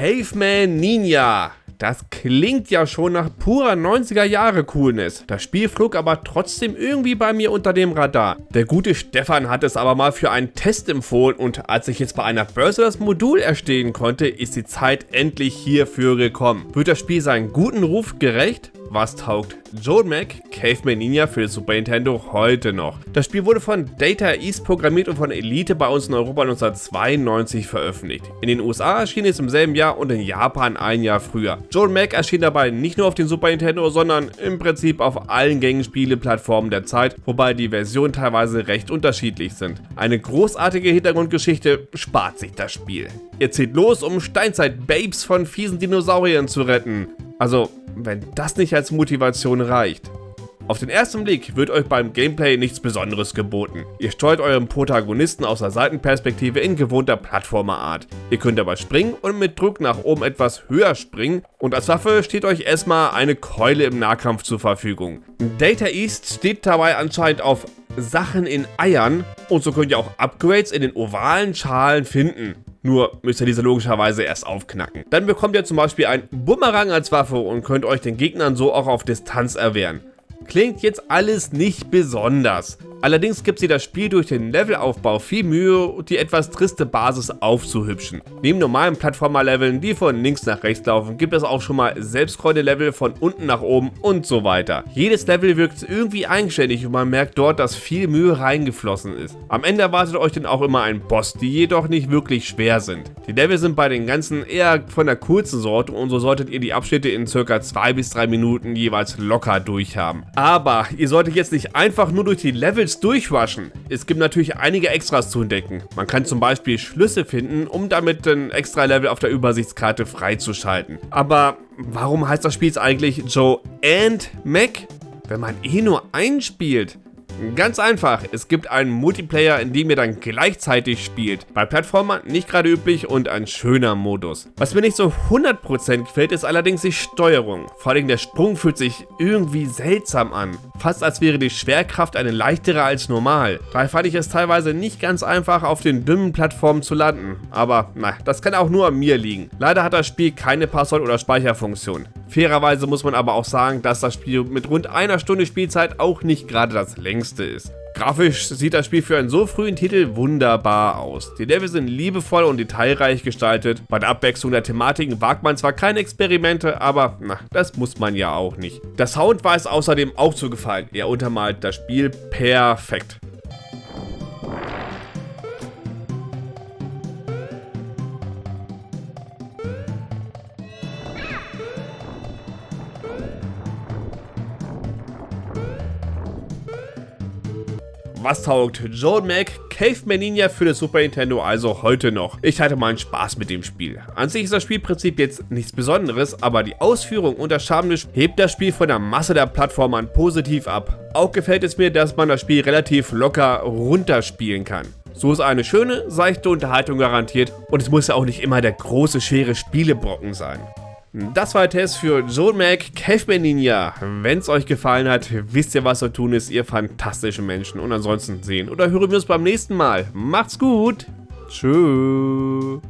Caveman Ninja. Das klingt ja schon nach purer 90er Jahre Coolness. Das Spiel flog aber trotzdem irgendwie bei mir unter dem Radar. Der gute Stefan hat es aber mal für einen Test empfohlen und als ich jetzt bei einer Börse das Modul erstehen konnte, ist die Zeit endlich hierfür gekommen. Wird das Spiel seinen guten Ruf gerecht? Was taugt Joel Mac Caveman Ninja für Super Nintendo heute noch? Das Spiel wurde von Data East programmiert und von Elite bei uns in Europa 1992 veröffentlicht. In den USA erschien es im selben Jahr und in Japan ein Jahr früher. Joel Mac erschien dabei nicht nur auf den Super Nintendo, sondern im Prinzip auf allen gängigen Spieleplattformen der Zeit, wobei die Versionen teilweise recht unterschiedlich sind. Eine großartige Hintergrundgeschichte spart sich das Spiel. Ihr zieht los, um Steinzeit-Babes von fiesen Dinosauriern zu retten. Also, wenn das nicht als Motivation reicht. Auf den ersten Blick wird euch beim Gameplay nichts besonderes geboten. Ihr steuert euren Protagonisten aus der Seitenperspektive in gewohnter Plattformerart. Ihr könnt dabei springen und mit Druck nach oben etwas höher springen und als Waffe steht euch erstmal eine Keule im Nahkampf zur Verfügung. Data East steht dabei anscheinend auf Sachen in Eiern und so könnt ihr auch Upgrades in den ovalen Schalen finden. Nur müsst ihr diese logischerweise erst aufknacken. Dann bekommt ihr zum Beispiel ein Bumerang als Waffe und könnt euch den Gegnern so auch auf Distanz erwehren. Klingt jetzt alles nicht besonders. Allerdings gibt sie das Spiel durch den Levelaufbau viel Mühe, die etwas triste Basis aufzuhübschen. Neben normalen Plattformer-Leveln, die von links nach rechts laufen, gibt es auch schon mal Selbstkreide-Level von unten nach oben und so weiter. Jedes Level wirkt irgendwie eigenständig und man merkt dort, dass viel Mühe reingeflossen ist. Am Ende erwartet euch dann auch immer ein Boss, die jedoch nicht wirklich schwer sind. Die Level sind bei den ganzen eher von der kurzen Sorte und so solltet ihr die Abschnitte in circa 2 bis 3 Minuten jeweils locker durchhaben. Aber ihr solltet jetzt nicht einfach nur durch die Levels Levels durchrushen. Es gibt natürlich einige Extras zu entdecken. Man kann zum Beispiel Schlüsse finden, um damit ein extra Level auf der Übersichtskarte freizuschalten. Aber warum heißt das Spiel jetzt eigentlich Joe and Mac? Wenn man eh nur einspielt. Ganz einfach, es gibt einen Multiplayer, in dem ihr dann gleichzeitig spielt. Bei Plattformern nicht gerade üblich und ein schöner Modus. Was mir nicht so 100% gefällt, ist allerdings die Steuerung. Vor allem der Sprung fühlt sich irgendwie seltsam an. Fast als wäre die Schwerkraft eine leichtere als normal. Daher fand ich es teilweise nicht ganz einfach, auf den dünnen Plattformen zu landen. Aber na, das kann auch nur an mir liegen. Leider hat das Spiel keine Passwort- oder Speicherfunktion. Fairerweise muss man aber auch sagen, dass das Spiel mit rund einer Stunde Spielzeit auch nicht gerade das längste ist. Grafisch sieht das Spiel für einen so frühen Titel wunderbar aus. Die Level sind liebevoll und detailreich gestaltet. Bei der Abwechslung der Thematiken wagt man zwar keine Experimente, aber na, das muss man ja auch nicht. Der Sound weiß außerdem auch zu gefallen. Er untermalt das Spiel perfekt. Was taugt Joel Mac Caveman Ninja für das Super Nintendo also heute noch? Ich hatte meinen Spaß mit dem Spiel. An sich ist das Spielprinzip jetzt nichts Besonderes, aber die Ausführung und das Schamnisch hebt das Spiel von der Masse der Plattformern positiv ab. Auch gefällt es mir, dass man das Spiel relativ locker runterspielen kann. So ist eine schöne, seichte Unterhaltung garantiert und es muss ja auch nicht immer der große, schwere Spielebrocken sein. Das war der Test für Joe Mac Caveman Ninja. Wenn es euch gefallen hat, wisst ihr, was zu tun ist, ihr fantastischen Menschen. Und ansonsten sehen oder hören wir uns beim nächsten Mal. Macht's gut. Tschüss.